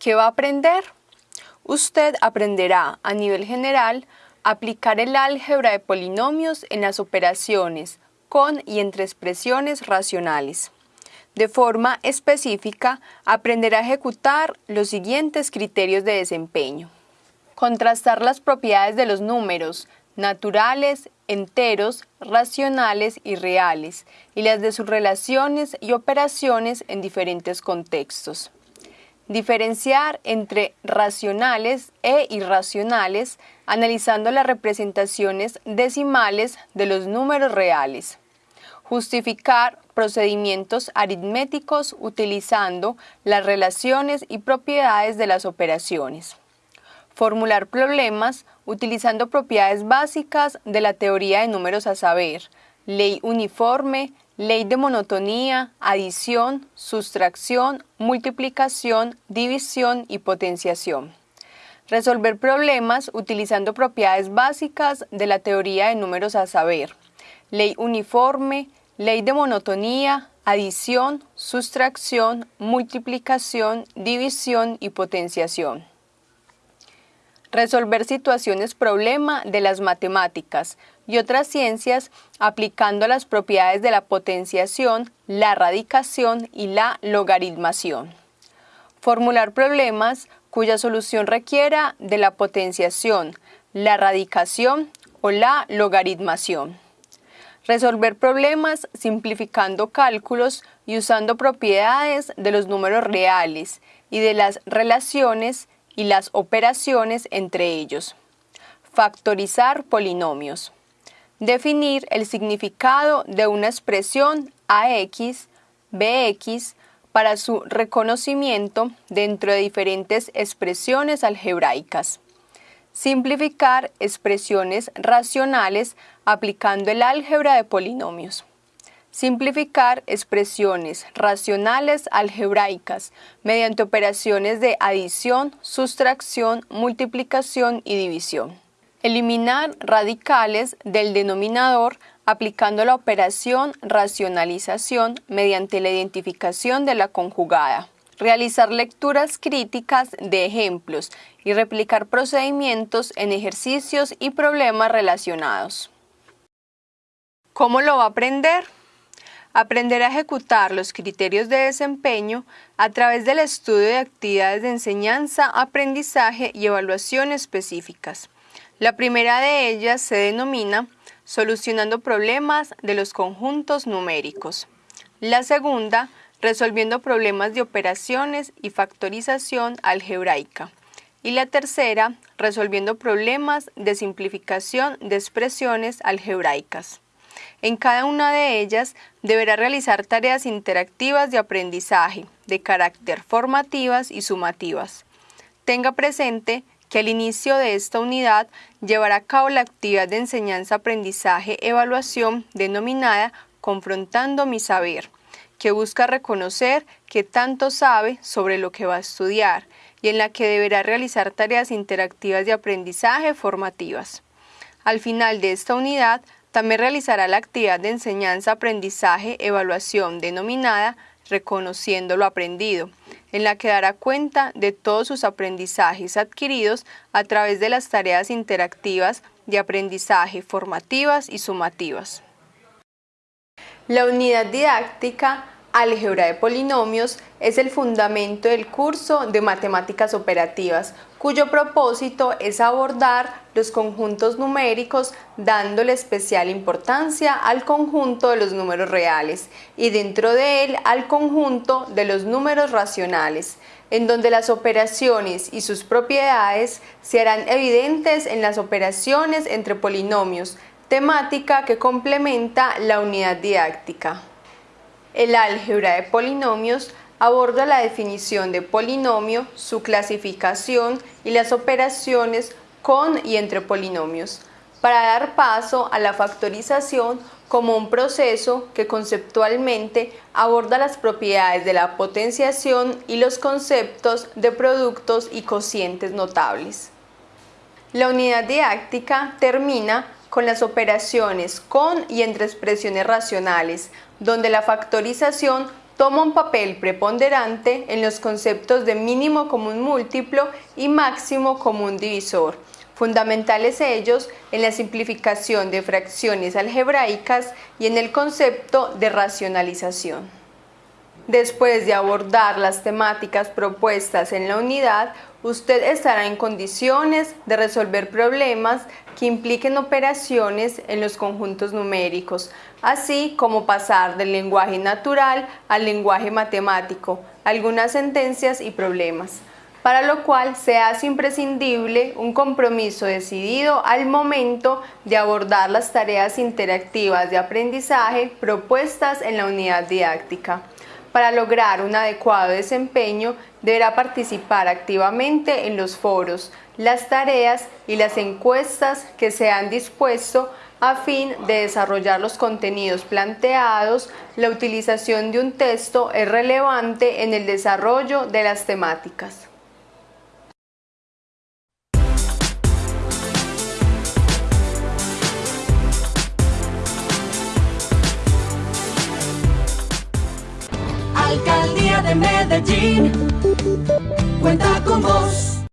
¿Qué va a aprender? Usted aprenderá a nivel general aplicar el álgebra de polinomios en las operaciones con y entre expresiones racionales. De forma específica, aprenderá a ejecutar los siguientes criterios de desempeño. Contrastar las propiedades de los números naturales, enteros, racionales y reales, y las de sus relaciones y operaciones en diferentes contextos. Diferenciar entre racionales e irracionales analizando las representaciones decimales de los números reales. Justificar procedimientos aritméticos utilizando las relaciones y propiedades de las operaciones. Formular problemas utilizando propiedades básicas de la teoría de números a saber, ley uniforme, ley de monotonía, adición, sustracción, multiplicación, división y potenciación. Resolver problemas utilizando propiedades básicas de la teoría de números a saber, ley uniforme, ley de monotonía, adición, sustracción, multiplicación, división y potenciación. Resolver situaciones problema de las matemáticas y otras ciencias aplicando las propiedades de la potenciación, la radicación y la logaritmación. Formular problemas cuya solución requiera de la potenciación, la radicación o la logaritmación. Resolver problemas simplificando cálculos y usando propiedades de los números reales y de las relaciones y las operaciones entre ellos. Factorizar polinomios. Definir el significado de una expresión AX, BX para su reconocimiento dentro de diferentes expresiones algebraicas. Simplificar expresiones racionales aplicando el álgebra de polinomios. Simplificar expresiones racionales algebraicas mediante operaciones de adición, sustracción, multiplicación y división. Eliminar radicales del denominador aplicando la operación racionalización mediante la identificación de la conjugada. Realizar lecturas críticas de ejemplos y replicar procedimientos en ejercicios y problemas relacionados. ¿Cómo lo va a aprender? Aprender a ejecutar los criterios de desempeño a través del estudio de actividades de enseñanza, aprendizaje y evaluación específicas. La primera de ellas se denomina solucionando problemas de los conjuntos numéricos. La segunda, resolviendo problemas de operaciones y factorización algebraica. Y la tercera, resolviendo problemas de simplificación de expresiones algebraicas. En cada una de ellas deberá realizar tareas interactivas de aprendizaje, de carácter formativas y sumativas. Tenga presente que al inicio de esta unidad llevará a cabo la actividad de enseñanza-aprendizaje-evaluación denominada Confrontando mi saber, que busca reconocer qué tanto sabe sobre lo que va a estudiar y en la que deberá realizar tareas interactivas de aprendizaje formativas. Al final de esta unidad, también realizará la actividad de enseñanza-aprendizaje-evaluación denominada Reconociendo lo aprendido, en la que dará cuenta de todos sus aprendizajes adquiridos a través de las tareas interactivas de aprendizaje formativas y sumativas. La unidad didáctica Álgebra de polinomios es el fundamento del curso de matemáticas operativas, cuyo propósito es abordar los conjuntos numéricos dándole especial importancia al conjunto de los números reales y dentro de él al conjunto de los números racionales, en donde las operaciones y sus propiedades se harán evidentes en las operaciones entre polinomios, temática que complementa la unidad didáctica. El álgebra de polinomios aborda la definición de polinomio, su clasificación y las operaciones con y entre polinomios, para dar paso a la factorización como un proceso que conceptualmente aborda las propiedades de la potenciación y los conceptos de productos y cocientes notables. La unidad didáctica termina con las operaciones con y entre expresiones racionales, donde la factorización toma un papel preponderante en los conceptos de mínimo común múltiplo y máximo común divisor, fundamentales ellos en la simplificación de fracciones algebraicas y en el concepto de racionalización. Después de abordar las temáticas propuestas en la unidad, usted estará en condiciones de resolver problemas que impliquen operaciones en los conjuntos numéricos, así como pasar del lenguaje natural al lenguaje matemático, algunas sentencias y problemas para lo cual se hace imprescindible un compromiso decidido al momento de abordar las tareas interactivas de aprendizaje propuestas en la unidad didáctica. Para lograr un adecuado desempeño, deberá participar activamente en los foros, las tareas y las encuestas que se han dispuesto a fin de desarrollar los contenidos planteados, la utilización de un texto es relevante en el desarrollo de las temáticas. De Medellín cuenta con vos.